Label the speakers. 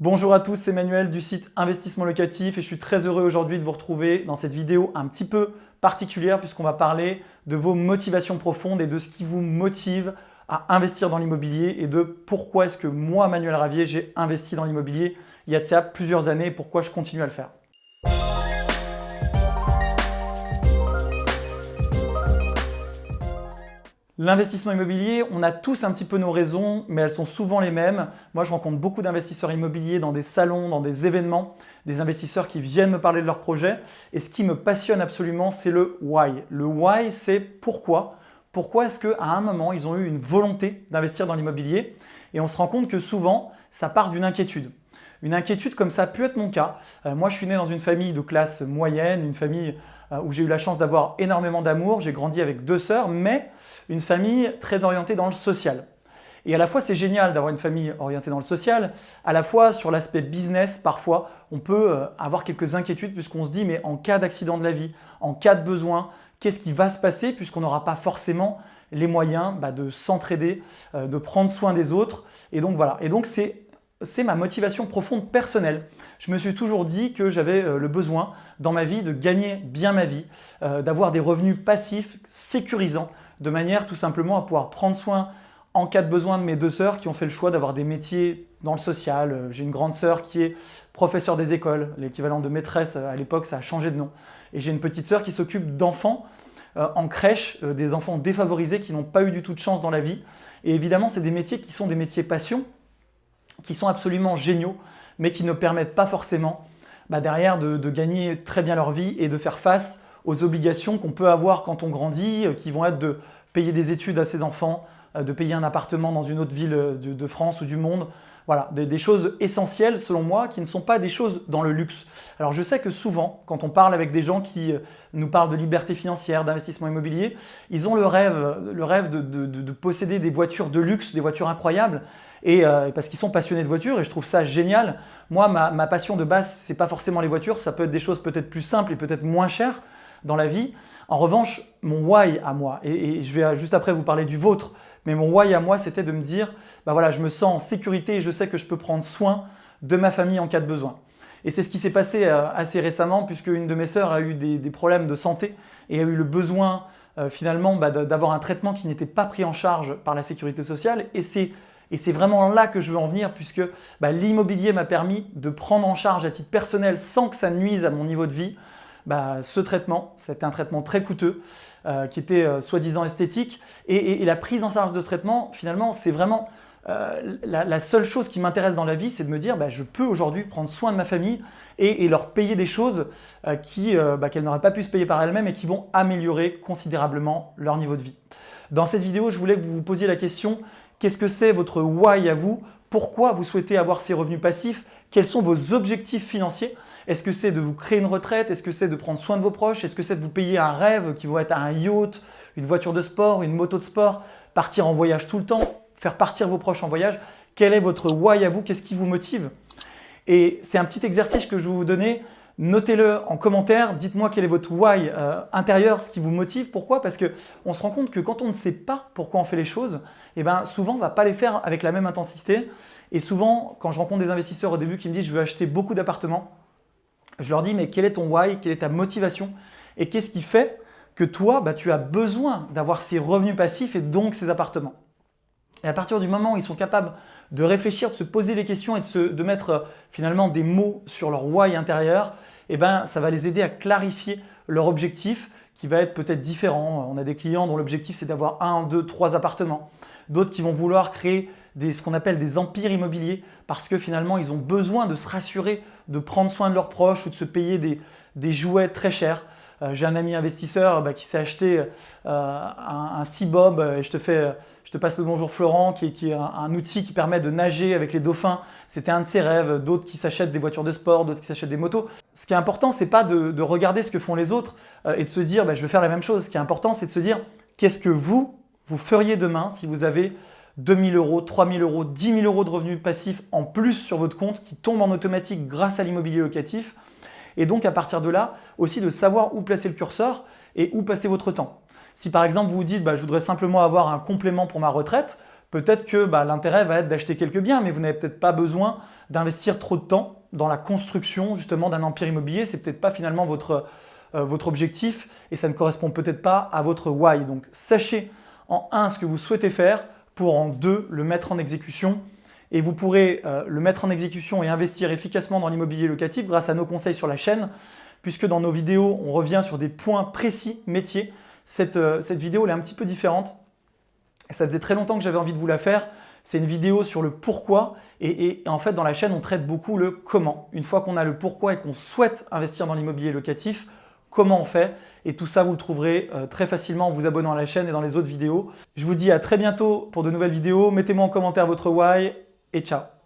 Speaker 1: Bonjour à tous, c'est Manuel du site Investissement Locatif et je suis très heureux aujourd'hui de vous retrouver dans cette vidéo un petit peu particulière puisqu'on va parler de vos motivations profondes et de ce qui vous motive à investir dans l'immobilier et de pourquoi est-ce que moi, Manuel Ravier, j'ai investi dans l'immobilier il y a plusieurs années et pourquoi je continue à le faire. L'investissement immobilier, on a tous un petit peu nos raisons, mais elles sont souvent les mêmes. Moi, je rencontre beaucoup d'investisseurs immobiliers dans des salons, dans des événements, des investisseurs qui viennent me parler de leurs projets. Et ce qui me passionne absolument, c'est le why. Le why, c'est pourquoi. Pourquoi est-ce qu'à un moment, ils ont eu une volonté d'investir dans l'immobilier? Et on se rend compte que souvent, ça part d'une inquiétude. Une inquiétude comme ça peut être mon cas. Euh, moi, je suis né dans une famille de classe moyenne, une famille euh, où j'ai eu la chance d'avoir énormément d'amour. J'ai grandi avec deux sœurs, mais une famille très orientée dans le social. Et à la fois, c'est génial d'avoir une famille orientée dans le social, à la fois sur l'aspect business, parfois, on peut euh, avoir quelques inquiétudes puisqu'on se dit, mais en cas d'accident de la vie, en cas de besoin, qu'est-ce qui va se passer puisqu'on n'aura pas forcément les moyens bah, de s'entraider, de prendre soin des autres. Et donc voilà. Et donc c'est c'est ma motivation profonde personnelle. Je me suis toujours dit que j'avais euh, le besoin dans ma vie de gagner bien ma vie, euh, d'avoir des revenus passifs sécurisants, de manière tout simplement à pouvoir prendre soin en cas de besoin de mes deux sœurs qui ont fait le choix d'avoir des métiers dans le social. Euh, j'ai une grande sœur qui est professeure des écoles, l'équivalent de maîtresse à l'époque, ça a changé de nom. Et j'ai une petite sœur qui s'occupe d'enfants en crèche, des enfants défavorisés qui n'ont pas eu du tout de chance dans la vie. Et évidemment, c'est des métiers qui sont des métiers passion, qui sont absolument géniaux, mais qui ne permettent pas forcément bah, derrière de, gagner très bien leur vie et de faire face aux obligations qu'on peut avoir quand on grandit, euh, qui vont être de payer des études à ses enfants, de payer un appartement dans une autre ville euh, de, France ou du monde. Voilà, des, choses essentielles selon moi qui ne sont pas des choses dans le luxe. Alors je sais que souvent, quand on parle avec des gens qui nous parlent de liberté financière, d'investissement immobilier, ils ont le rêve, le rêve de posséder des voitures de luxe, des voitures incroyables, euh, et parce qu'ils sont passionnés de voitures et je trouve ça génial. Moi, ma, passion de base, ce n'est pas forcément les voitures, ça peut être des choses peut-être plus simples et peut-être moins chères dans la vie. En revanche, mon why à moi, et, je vais juste après vous parler du vôtre, mais mon why à moi, c'était de me dire, bah voilà, je me sens en sécurité et je sais que je peux prendre soin de ma famille en cas de besoin. Et c'est ce qui s'est passé euh, assez récemment puisque une de mes sœurs a eu des, problèmes de santé et a eu le besoin euh, finalement bah, d'avoir un traitement qui n'était pas pris en charge par la sécurité sociale. Et c'est et c'est vraiment là que je veux en venir puisque bah, l'immobilier m'a permis de prendre en charge à titre personnel sans que ça nuise à mon niveau de vie bah, ce traitement. C'était un traitement très coûteux euh, qui était euh, soi-disant esthétique. Et, la prise en charge de ce traitement, finalement, c'est vraiment euh, la, seule chose qui m'intéresse dans la vie, c'est de me dire bah, je peux aujourd'hui prendre soin de ma famille et, leur payer des choses qu'elles n'auraient pas pu se payer par elles-mêmes et qui vont améliorer considérablement leur niveau de vie. Dans cette vidéo, je voulais que vous vous posiez la question Qu'est-ce que c'est votre why à vous? Pourquoi vous souhaitez avoir ces revenus passifs? Quels sont vos objectifs financiers? Est-ce que c'est de vous créer une retraite? Est-ce que c'est de prendre soin de vos proches? Est-ce que c'est de vous payer un rêve qui va être un yacht, une voiture de sport, une moto de sport, partir en voyage tout le temps, faire partir vos proches en voyage? Quel est votre why à vous? Qu'est-ce qui vous motive? Et c'est un petit exercice que je vais vous donner. Notez-le en commentaire, dites-moi quel est votre why euh, intérieur, ce qui vous motive. Pourquoi? Parce qu'on se rend compte que quand on ne sait pas pourquoi on fait les choses, eh ben, souvent on ne va pas les faire avec la même intensité. Et souvent, quand je rencontre des investisseurs au début qui me disent « je veux acheter beaucoup d'appartements », je leur dis « mais quel est ton why Quelle est ta motivation Et qu'est-ce qui fait que toi, bah, tu as besoin d'avoir ces revenus passifs et donc ces appartements ?» Et à partir du moment où ils sont capables de réfléchir, de se poser les questions et de, de mettre euh, finalement des mots sur leur why intérieur, eh ben, ça va les aider à clarifier leur objectif qui va être peut-être différent. On a des clients dont l'objectif c'est d'avoir un, deux, trois appartements. D'autres qui vont vouloir créer ce qu'on appelle des empires immobiliers parce que finalement ils ont besoin de se rassurer, de prendre soin de leurs proches ou de se payer des, jouets très chers. Euh, j'ai un ami investisseur bah, qui s'est acheté euh, un, un C-Bob et je te, fais, je te passe le bonjour Florent qui, est un, outil qui permet de nager avec les dauphins. C'était un de ses rêves, d'autres qui s'achètent des voitures de sport, d'autres qui s'achètent des motos. Ce qui est important, c'est pas de, regarder ce que font les autres euh, et de se dire bah, je vais faire la même chose. Ce qui est important, c'est de se dire qu'est-ce que vous, vous feriez demain si vous avez 2000 euros, 3000 euros, 10 000 euros de revenus passifs en plus sur votre compte qui tombent en automatique grâce à l'immobilier locatif et donc à partir de là, aussi de savoir où placer le curseur et où passer votre temps. Si par exemple vous vous dites bah, je voudrais simplement avoir un complément pour ma retraite, peut-être que bah, l'intérêt va être d'acheter quelques biens, mais vous n'avez peut-être pas besoin d'investir trop de temps dans la construction justement d'un empire immobilier. C'est peut-être pas finalement votre, euh, votre objectif et ça ne correspond peut-être pas à votre why. Donc sachez en un ce que vous souhaitez faire pour en deux le mettre en exécution et vous pourrez euh, le mettre en exécution et investir efficacement dans l'immobilier locatif grâce à nos conseils sur la chaîne puisque dans nos vidéos, on revient sur des points précis métiers. Cette, euh, cette vidéo elle est un petit peu différente. Ça faisait très longtemps que j'avais envie de vous la faire. C'est une vidéo sur le pourquoi et, en fait dans la chaîne on traite beaucoup le comment. Une fois qu'on a le pourquoi et qu'on souhaite investir dans l'immobilier locatif, comment on fait et tout ça vous le trouverez euh, très facilement en vous abonnant à la chaîne et dans les autres vidéos. Je vous dis à très bientôt pour de nouvelles vidéos. Mettez-moi en commentaire votre why et ciao